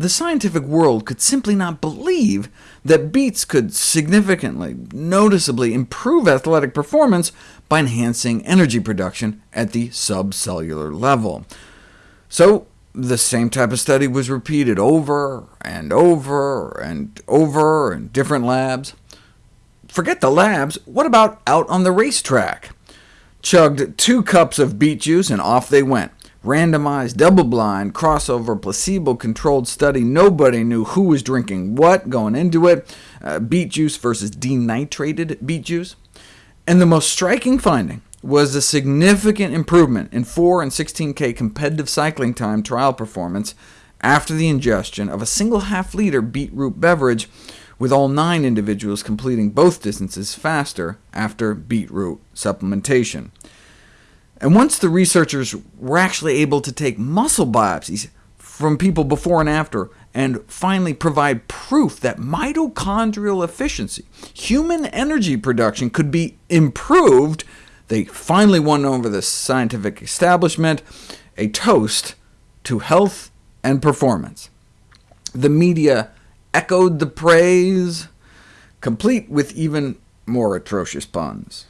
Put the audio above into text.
the scientific world could simply not believe that beets could significantly, noticeably improve athletic performance by enhancing energy production at the subcellular level. So the same type of study was repeated over and over and over in different labs. Forget the labs, what about out on the racetrack? Chugged two cups of beet juice, and off they went randomized, double-blind, crossover, placebo-controlled study. Nobody knew who was drinking what going into it, uh, beet juice versus denitrated beet juice. And the most striking finding was a significant improvement in 4 and 16k competitive cycling time trial performance after the ingestion of a single half-liter beetroot beverage, with all nine individuals completing both distances faster after beetroot supplementation. And once the researchers were actually able to take muscle biopsies from people before and after, and finally provide proof that mitochondrial efficiency, human energy production, could be improved, they finally won over the scientific establishment, a toast to health and performance. The media echoed the praise, complete with even more atrocious puns.